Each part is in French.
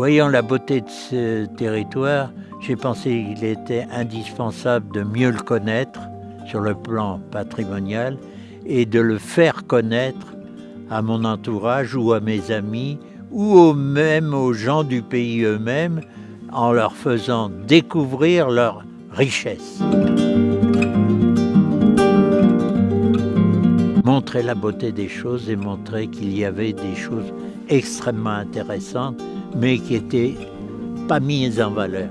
Voyant la beauté de ce territoire, j'ai pensé qu'il était indispensable de mieux le connaître sur le plan patrimonial et de le faire connaître à mon entourage ou à mes amis ou même aux gens du pays eux-mêmes en leur faisant découvrir leur richesse. Montrer la beauté des choses et montrer qu'il y avait des choses extrêmement intéressantes mais qui n'étaient pas mises en valeur.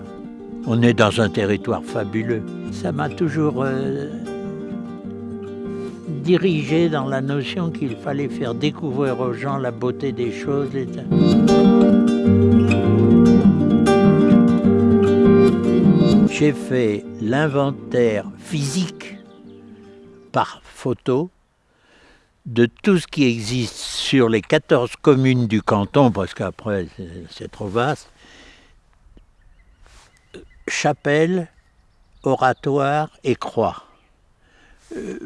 On est dans un territoire fabuleux. Ça m'a toujours euh, dirigé dans la notion qu'il fallait faire découvrir aux gens la beauté des choses. J'ai fait l'inventaire physique par photo de tout ce qui existe sur les 14 communes du canton, parce qu'après c'est trop vaste, chapelle, oratoire et croix. Euh,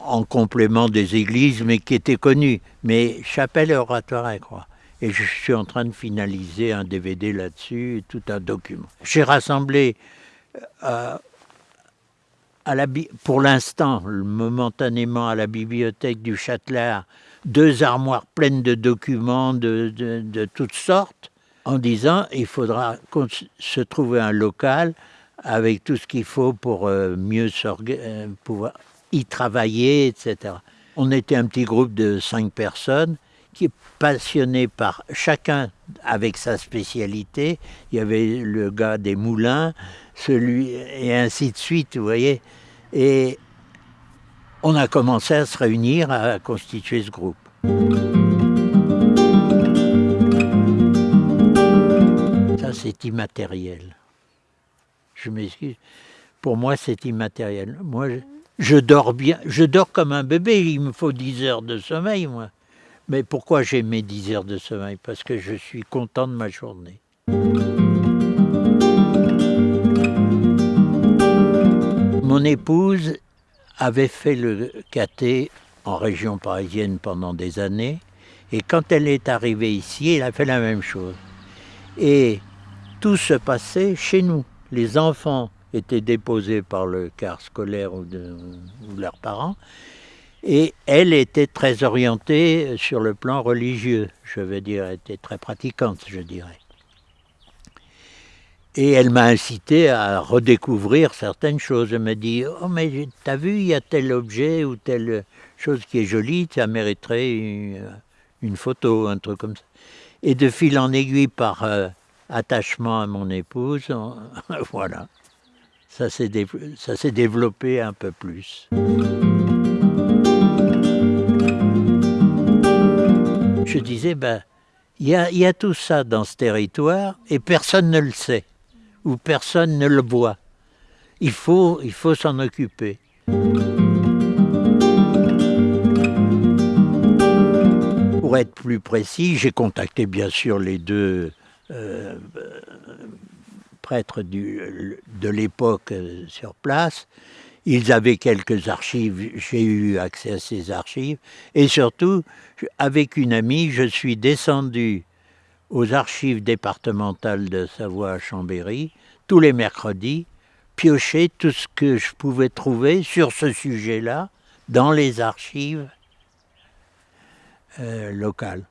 en complément des églises, mais qui étaient connues. Mais chapelle, oratoire et croix. Et je suis en train de finaliser un DVD là-dessus, tout un document. J'ai rassemblé euh, pour l'instant, momentanément à la bibliothèque du Châtelard, deux armoires pleines de documents de, de toutes sortes, en disant il faudra se trouver un local avec tout ce qu'il faut pour euh, mieux euh, pouvoir y travailler, etc. On était un petit groupe de cinq personnes qui est passionné par chacun avec sa spécialité. Il y avait le gars des moulins, celui et ainsi de suite, vous voyez. Et on a commencé à se réunir, à constituer ce groupe. Ça, c'est immatériel. Je m'excuse. Pour moi, c'est immatériel. Moi, je, dors bien. Je dors comme un bébé. Il me faut 10 heures de sommeil, moi. Mais pourquoi j'ai mes 10 heures de sommeil? Parce que je suis content de ma journée. Mon épouse avait fait le caté en région parisienne pendant des années. Et quand elle est arrivée ici, elle a fait la même chose. Et tout se passait chez nous les enfants étaient déposés par le car scolaire ou, de, leurs parents, et elle était très orientée sur le plan religieux, je veux dire, était très pratiquante, je dirais. Et elle m'a incité à redécouvrir certaines choses. Elle m'a dit Oh, mais t'as vu, il y a tel objet ou telle chose qui est jolie, ça mériterait une, photo, un truc comme ça. Et de fil en aiguille, par euh, attachement à mon épouse, voilà. Ça s'est développé un peu plus. Je disais, ben, il y a tout ça dans ce territoire et personne ne le sait ou personne ne le voit. Il faut, il faut s'en occuper. Pour être plus précis, j'ai contacté bien sûr les deux euh, prêtres de l'époque euh, sur place. Ils avaient quelques archives, j'ai eu accès à ces archives. Et surtout, avec une amie, je suis descendu aux archives départementales de Savoie à Chambéry, tous les mercredis, piocher tout ce que je pouvais trouver sur ce sujet-là dans les archives euh, locales.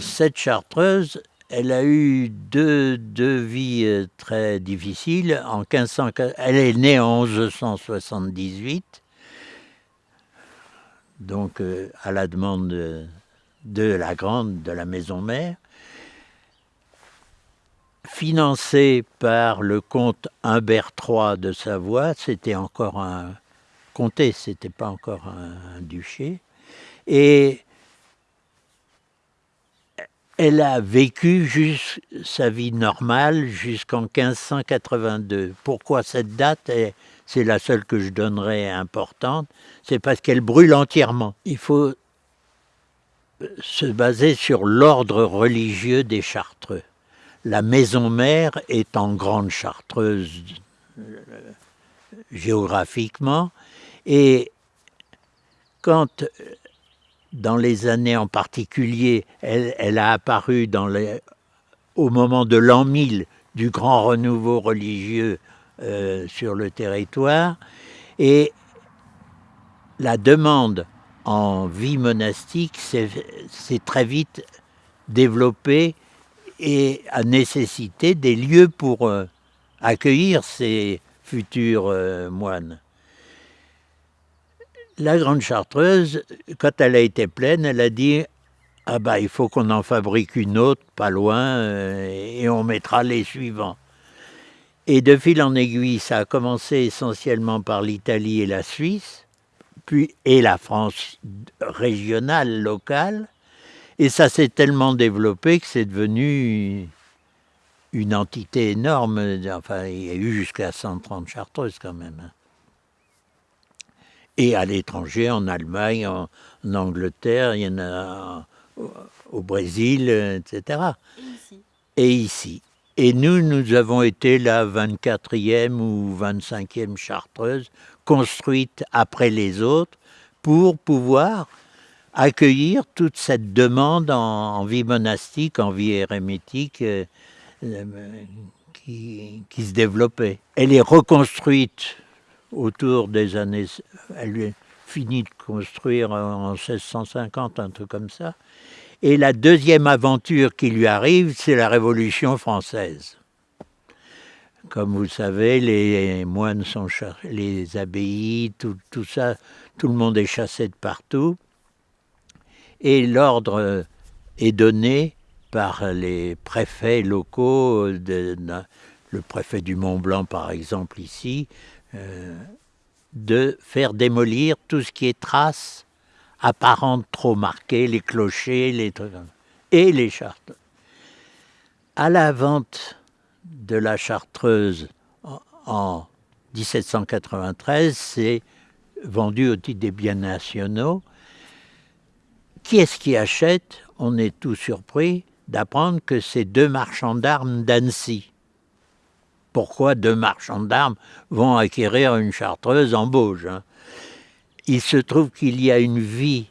cette chartreuse, elle a eu deux, deux vies euh, très difficiles. En 1500, elle est née en 1178, donc euh, à la demande de, la grande, de la maison mère, financée par le comte Humbert III de Savoie, c'était encore un comté, c'était pas encore un, duché, et elle a vécu sa vie normale jusqu'en 1582. Pourquoi cette date C'est la seule que je donnerai importante. C'est parce qu'elle brûle entièrement. Il faut se baser sur l'ordre religieux des Chartreux. La maison mère est en grande chartreuse euh, géographiquement et quand dans les années en particulier, elle, a apparu au moment de l'an 1000 du grand renouveau religieux euh, sur le territoire. Et la demande en vie monastique s'est très vite développée et a nécessité des lieux pour euh, accueillir ces futurs euh, moines. La Grande Chartreuse, quand elle a été pleine, elle a dit ah bah il faut qu'on en fabrique une autre pas loin et on mettra les suivants. Et de fil en aiguille, ça a commencé essentiellement par l'Italie et la Suisse, puis et la France régionale, locale, et ça s'est tellement développé que c'est devenu une entité énorme. Enfin, il y a eu jusqu'à 130 chartreuses quand même. Hein. Et à l'étranger, en Allemagne, en, Angleterre, il y en a au Brésil, etc. Et ici. Et ici. Et nous, nous avons été la 24e ou 25e chartreuse construite après les autres pour pouvoir accueillir toute cette demande en, vie monastique, en vie érémétique euh, euh, qui, qui, se développait. Elle est reconstruite autour des années... Elle est finie de construire en 1650, un truc comme ça. Et la deuxième aventure qui lui arrive, c'est la Révolution française. Comme vous le savez, les moines sont chassés, les abbayes, tout, ça, tout le monde est chassé de partout. Et l'ordre est donné par les préfets locaux, de, le préfet du Mont Blanc par exemple ici, euh, de faire démolir tout ce qui est traces apparentes trop marquées, les clochers, les trucs, et les chartes. À la vente de la Chartreuse en 1793, c'est vendu au titre des biens nationaux. Qui est-ce qui achète? On est tout surpris d'apprendre que c'est deux marchands d'armes d'Annecy. Pourquoi deux marchands d'armes vont acquérir une chartreuse en Bauge Il se trouve qu'il y a une vie,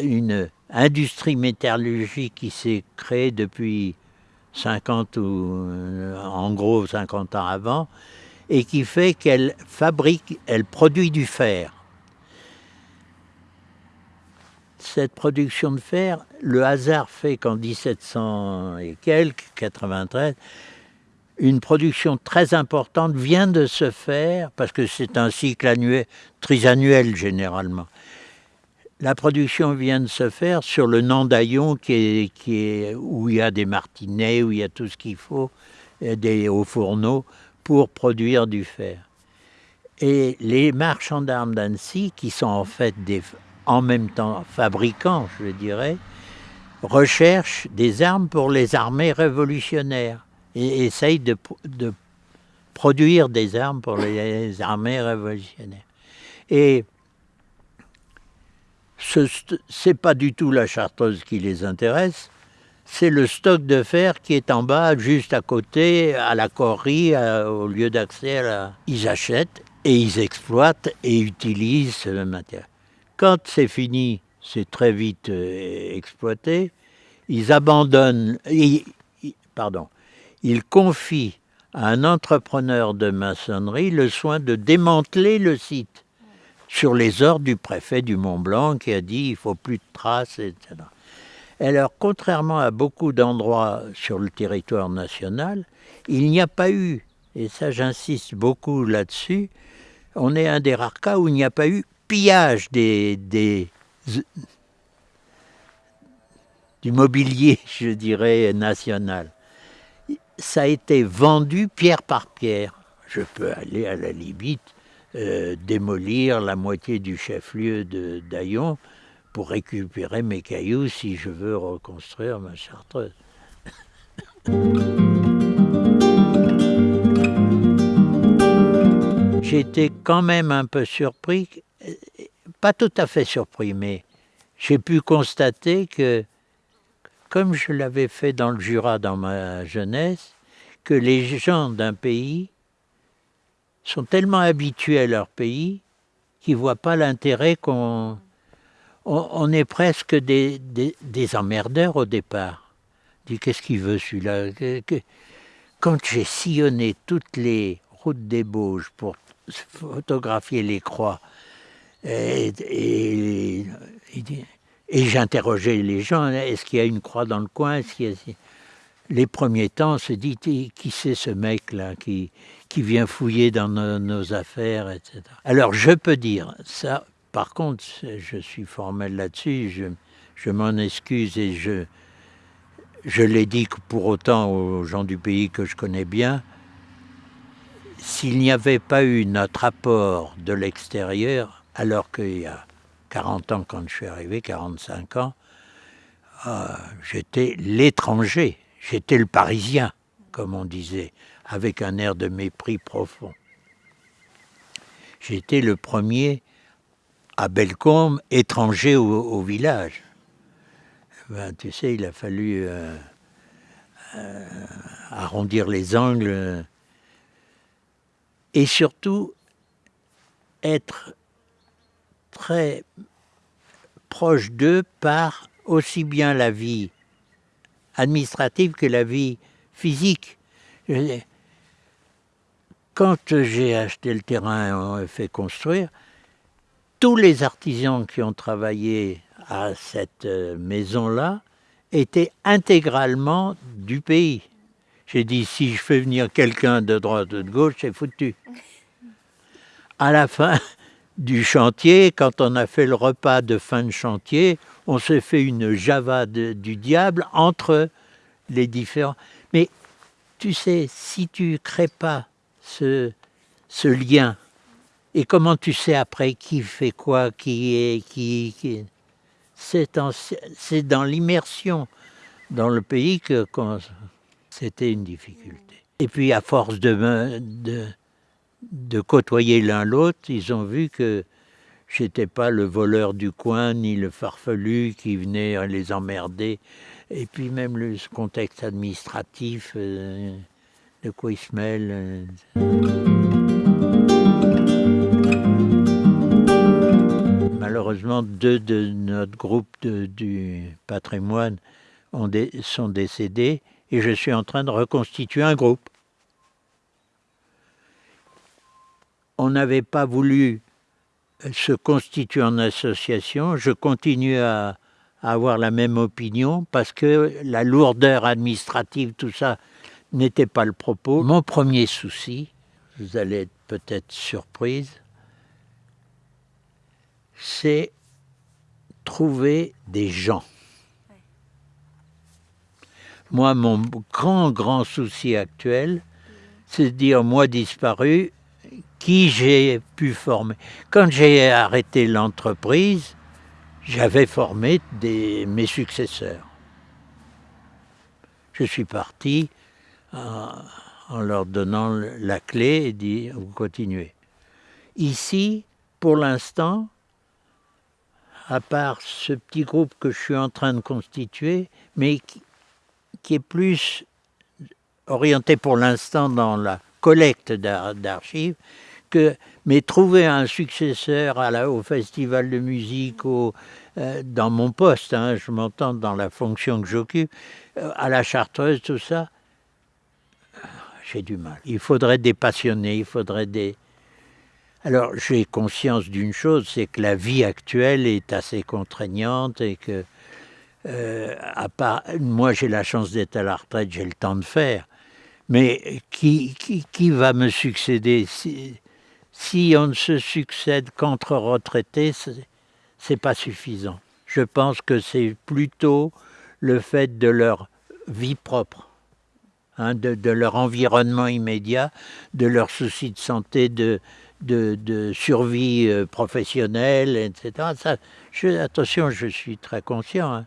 une industrie métallurgique qui s'est créée depuis 50 ou euh, en gros 50 ans avant, et qui fait qu'elle fabrique, elle produit du fer. Cette production de fer, le hasard fait qu'en 1700 et quelques, 93, une production très importante vient de se faire, parce que c'est un cycle annuel, trisannuel généralement, la production vient de se faire sur le Nandaillon qui est, qui est, où il y a des martinets, où il y a tout ce qu'il faut, des hauts fourneaux pour produire du fer. Et les marchands d'armes d'Annecy, qui sont en fait en même temps fabricants, je dirais, recherchent des armes pour les armées révolutionnaires et essayent de, produire des armes pour les armées révolutionnaires. Et ce n'est pas du tout la chartreuse qui les intéresse, c'est le stock de fer qui est en bas, juste à côté, à la corrie, au lieu d'accès. La... Ils achètent et ils exploitent et utilisent ce matériel. Quand c'est fini, c'est très vite euh, exploité. Ils abandonnent, pardon, ils confient à un entrepreneur de maçonnerie le soin de démanteler le site sur les ordres du préfet du Mont Blanc qui a dit il faut plus de traces, etc. Alors, contrairement à beaucoup d'endroits sur le territoire national, il n'y a pas eu, et ça j'insiste beaucoup là-dessus, on est un des rares cas où il n'y a pas eu pillage du mobilier, je dirais, national. Ça a été vendu pierre par pierre. Je peux aller à la limite euh, démolir la moitié du chef-lieu de Daillon pour récupérer mes cailloux si je veux reconstruire ma chartreuse. J'étais quand même un peu surpris, pas tout à fait surpris, mais j'ai pu constater que, comme je l'avais fait dans le Jura dans ma jeunesse, que les gens d'un pays sont tellement habitués à leur pays qu'ils ne voient pas l'intérêt qu'on on, est presque des, des, emmerdeurs au départ. Dis qu'est-ce qu'il veut celui-là? Quand j'ai sillonné toutes les routes des Bauges pour photographier les croix, et j'interrogeais les gens, est-ce qu'il y a une croix dans le coin Les premiers temps, on se dit, qui c'est ce mec-là qui, qui vient fouiller dans nos, affaires, etc. Alors je peux dire, ça, par contre, je suis formel là-dessus, je, je m'en excuse et je, je l'ai dit pour autant aux gens du pays que je connais bien, s'il n'y avait pas eu notre apport de l'extérieur, alors qu'il y a 40 ans quand je suis arrivé, 45 ans, euh, j'étais l'étranger, j'étais le parisien, comme on disait, avec un air de mépris profond. J'étais le premier à Bellecombe, étranger au, village. Ben, tu sais, il a fallu euh, euh, arrondir les angles et surtout être très proche d'eux par aussi bien la vie administrative que la vie physique. Quand j'ai acheté le terrain et fait construire, tous les artisans qui ont travaillé à cette euh, maison-là étaient intégralement du pays. J'ai dit, si je fais venir quelqu'un de droite ou de gauche, c'est foutu. À la fin, du chantier, quand on a fait le repas de fin de chantier, on s'est fait une java du diable entre les différents. Mais tu sais, si tu crées pas ce, lien, et comment tu sais après qui fait quoi, qui est, qui, c'est dans l'immersion dans le pays que c'était une difficulté. Et puis à force de, de côtoyer l'un l'autre, ils ont vu que j'étais pas le voleur du coin, ni le farfelu qui venait les emmerder. Et puis même le contexte administratif, euh, de quoi ils se mêlent. Euh. Malheureusement, deux de notre groupe du patrimoine sont décédés et je suis en train de reconstituer un groupe. On n'avait pas voulu se constituer en association. Je continue à, avoir la même opinion parce que la lourdeur administrative, tout ça, n'était pas le propos. Mon premier souci, vous allez être peut-être surprise, c'est trouver des gens. Moi, mon grand, grand souci actuel, c'est de dire, moi disparu, qui j'ai pu former. Quand j'ai arrêté l'entreprise, j'avais formé des, mes successeurs. Je suis parti en, en leur donnant la clé et dit vous continuez. Ici, pour l'instant, à part ce petit groupe que je suis en train de constituer, mais qui est plus orienté pour l'instant dans la collecte d'archives, mais trouver un successeur au festival de musique, euh, dans mon poste, hein, je m'entends dans la fonction que j'occupe, euh, à la chartreuse, tout ça, j'ai du mal. Il faudrait des passionnés, il faudrait des... Alors j'ai conscience d'une chose, c'est que la vie actuelle est assez contraignante et que, euh, à part, moi j'ai la chance d'être à la retraite, j'ai le temps de faire, mais qui, qui, qui va me succéder on ne se succède qu'entre retraités, c'est pas suffisant. Je pense que c'est plutôt le fait de leur vie propre, hein, de, leur environnement immédiat, de leurs soucis de santé, de, survie euh, professionnelle, etc. Attention, je suis très conscient. Hein.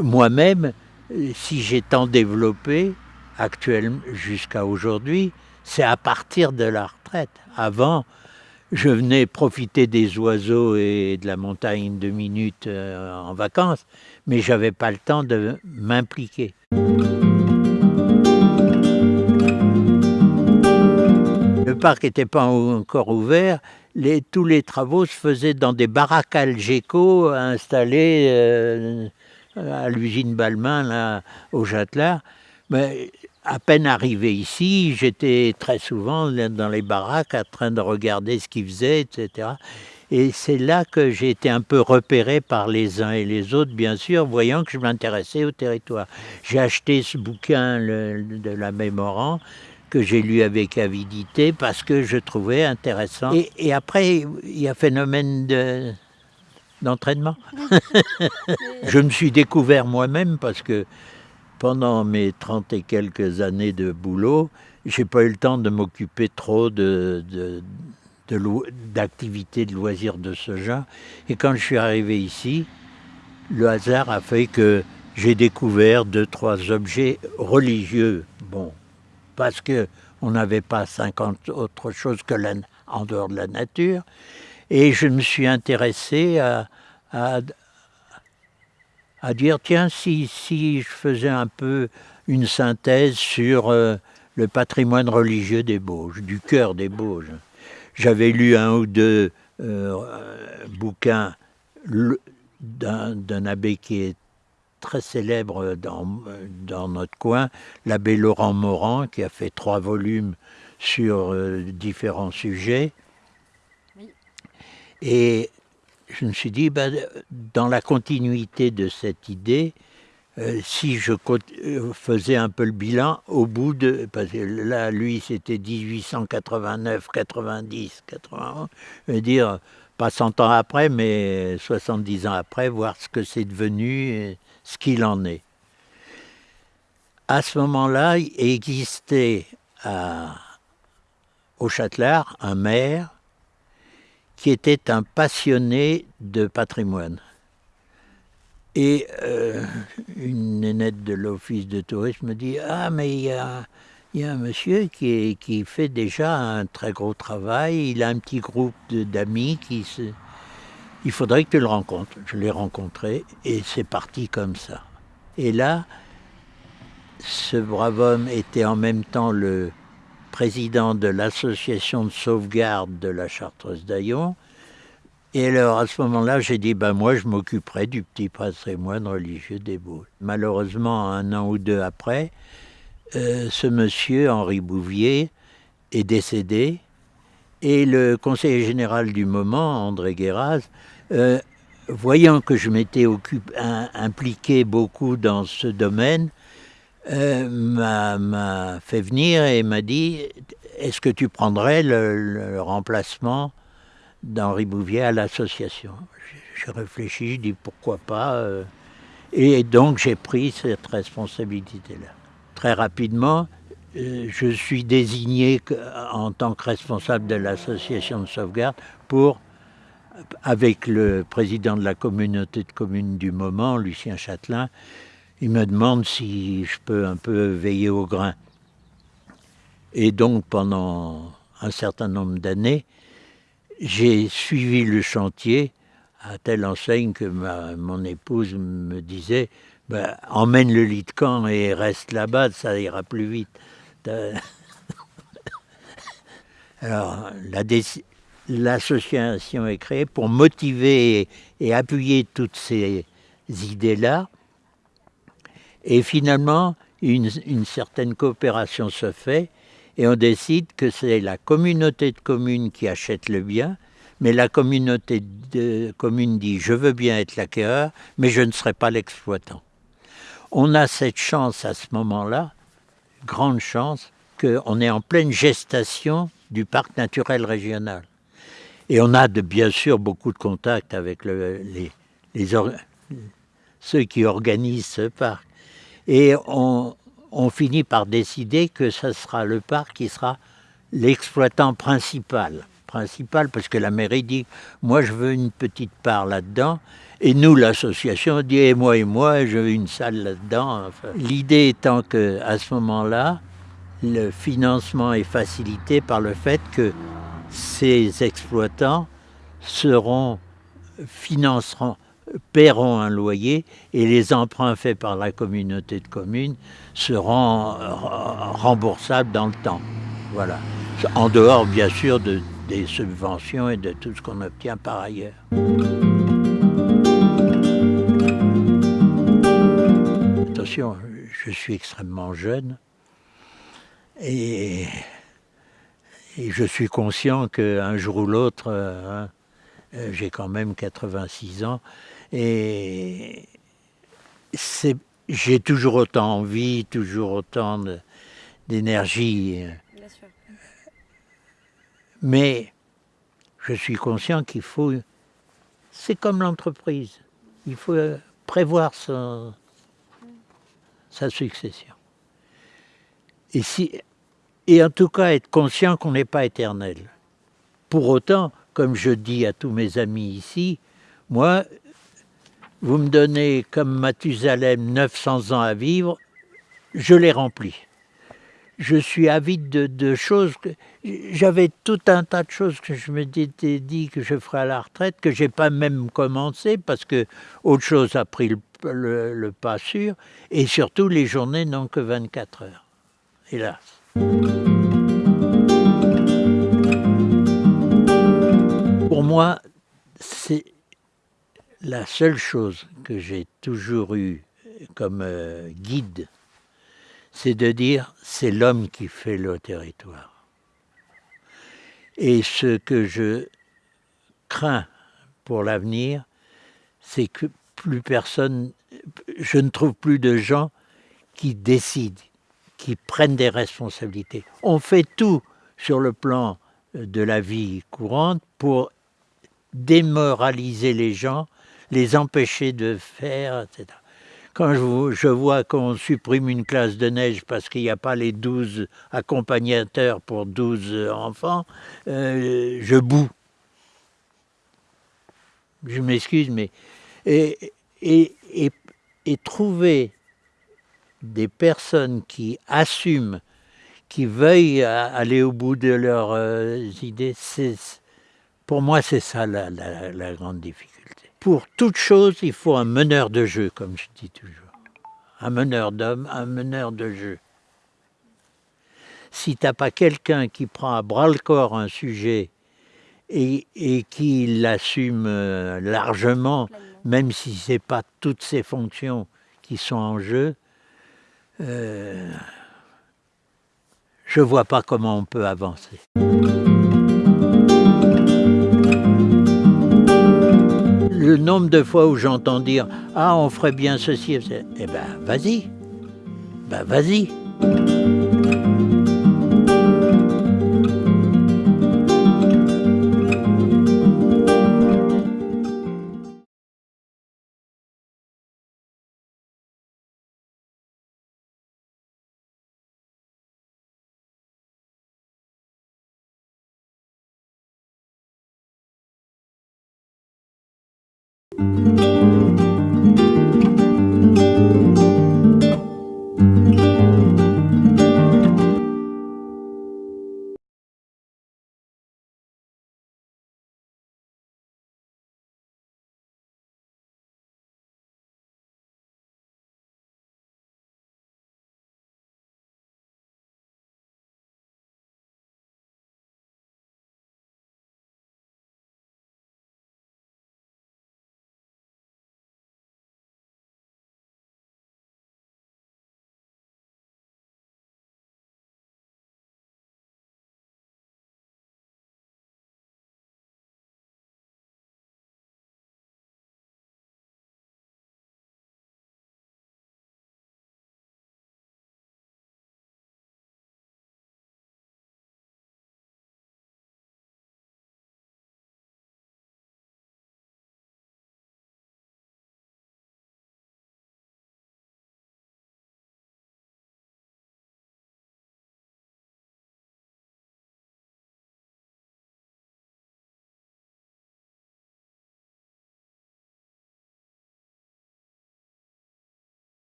Moi-même, si j'ai tant développé, actuellement jusqu'à aujourd'hui, c'est à partir de la Avant, je venais profiter des oiseaux et de la montagne deux minutes euh, en vacances, mais je n'avais pas le temps de m'impliquer. Le parc n'était pas encore ouvert, tous les travaux se faisaient dans des baraques Algeco installées euh, à l'usine Balmain, au Châtelard. Mais à peine arrivé ici, j'étais très souvent dans les baraques en train de regarder ce qu'ils faisaient, etc. Et c'est là que j'ai été un peu repéré par les uns et les autres, bien sûr, voyant que je m'intéressais au territoire. J'ai acheté ce bouquin de la Mémorant, que j'ai lu avec avidité parce que je trouvais intéressant. Et, après, il y a phénomène de, d'entraînement. je me suis découvert moi-même parce que pendant mes trente et quelques années de boulot, j'ai pas eu le temps de m'occuper trop d'activités de, de loisirs de ce genre. Et quand je suis arrivé ici, le hasard a fait que j'ai découvert deux, trois objets religieux. Bon, parce que on n'avait pas 50 autres choses que en dehors de la nature. Et je me suis intéressé à, dire, tiens, si, si je faisais un peu une synthèse sur euh, le patrimoine religieux des Bauges, du cœur des Bauges. J'avais lu un ou deux euh, bouquins d'un abbé qui est très célèbre dans, dans notre coin, l'abbé Laurent Morand, qui a fait trois volumes sur euh, différents sujets. Et je me suis dit, ben, dans la continuité de cette idée, euh, si je euh, faisais un peu le bilan au bout de... Parce que là, lui, c'était 1889, 90, 91, je veux dire, pas 100 ans après, mais 70 ans après, voir ce que c'est devenu, ce qu'il en est. À ce moment-là, existait au Châtelard un maire qui était un passionné de patrimoine. Et euh, une nénette de l'office de tourisme me dit Ah, mais il y a, un monsieur qui, qui, fait déjà un très gros travail, il a un petit groupe d'amis qui se, il faudrait que tu le rencontres. Je l'ai rencontré et c'est parti comme ça. Et là, ce brave homme était en même temps le président de l'association de sauvegarde de la Chartreuse d'Aillon. Et alors, à ce moment-là, j'ai dit, ben moi, je m'occuperai du petit patrimoine religieux des Boules. Malheureusement, un an ou deux après, euh, ce monsieur, Henri Bouvier, est décédé. Et le conseiller général du moment, André Guéraz, euh, voyant que je m'étais impliqué beaucoup dans ce domaine, euh, m'a fait venir et m'a dit est-ce que tu prendrais le, remplacement d'Henri Bouvier à l'association? J'ai réfléchi, je dis pourquoi pas. Euh. et donc j'ai pris cette responsabilité-là. Très rapidement, je suis désigné en tant que responsable de l'association de sauvegarde pour avec le président de la communauté de communes du moment, Lucien Châtelain, il me demande si je peux un peu veiller au grain. Et donc pendant un certain nombre d'années, j'ai suivi le chantier à telle enseigne que mon épouse me disait ben, emmène le lit de camp et reste là-bas, ça ira plus vite. Alors, la, l'association est créée pour motiver et appuyer toutes ces idées-là. Et finalement, une, certaine coopération se fait et on décide que c'est la communauté de communes qui achète le bien, mais la communauté de communes dit je veux bien être l'acquéreur, mais je ne serai pas l'exploitant. On a cette chance à ce moment-là, grande chance, qu'on est en pleine gestation du parc naturel régional. Et on a de, bien sûr beaucoup de contacts avec les, ceux qui organisent ce parc. Et on, finit par décider que ce sera le parc qui sera l'exploitant principal. Principal parce que la mairie dit, moi je veux une petite part là-dedans. Et nous, l'association, dit, et moi et moi, je veux une salle là-dedans. L'idée étant que à ce moment-là, le financement est facilité par le fait que ces exploitants seront, financeront, paieront un loyer et les emprunts faits par la communauté de communes seront remboursables dans le temps. Voilà. En dehors, bien sûr, de des subventions et de tout ce qu'on obtient par ailleurs. Attention, je suis extrêmement jeune et, je suis conscient qu'un jour ou l'autre, hein, j'ai quand même 86 ans et j'ai toujours autant envie, toujours autant d'énergie. Mais je suis conscient qu'il faut, c'est comme l'entreprise, il faut prévoir sa, sa succession. Et, si, et en tout cas être conscient qu'on n'est pas éternel. Pour autant, comme je dis à tous mes amis ici, moi, vous me donnez comme Mathusalem 900 ans à vivre, je les remplis je suis avide de, choses. J'avais tout un tas de choses que je me dit que je ferais à la retraite, que j'ai pas même commencé parce que autre chose a pris le, pas sûr. Et surtout, les journées n'ont que 24 heures, hélas. Pour moi, c'est la seule chose que j'ai toujours eue comme euh, guide c'est de dire c'est l'homme qui fait le territoire. Et ce que je crains pour l'avenir, c'est que plus personne, je ne trouve plus de gens qui décident, qui prennent des responsabilités. On fait tout sur le plan de la vie courante pour démoraliser les gens, les empêcher de faire, etc. Quand je, vois qu'on supprime une classe de neige parce qu'il n'y a pas les 12 accompagnateurs pour 12 enfants, euh, je boue. Je m'excuse, mais... Et, trouver des personnes qui assument, qui veuillent aller au bout de leurs euh, idées, pour moi c'est ça la, la grande difficulté pour toute chose, il faut un meneur de jeu, comme je dis toujours. Un meneur d'homme, un meneur de jeu. Si tu n'as pas quelqu'un qui prend à bras-le-corps un sujet et, qui l'assume euh, largement, même si ce n'est pas toutes ses fonctions qui sont en jeu, euh, je ne vois pas comment on peut avancer. Le nombre de fois où j'entends dire « Ah, on ferait bien ceci », eh ben, vas-y, ben, vas-y.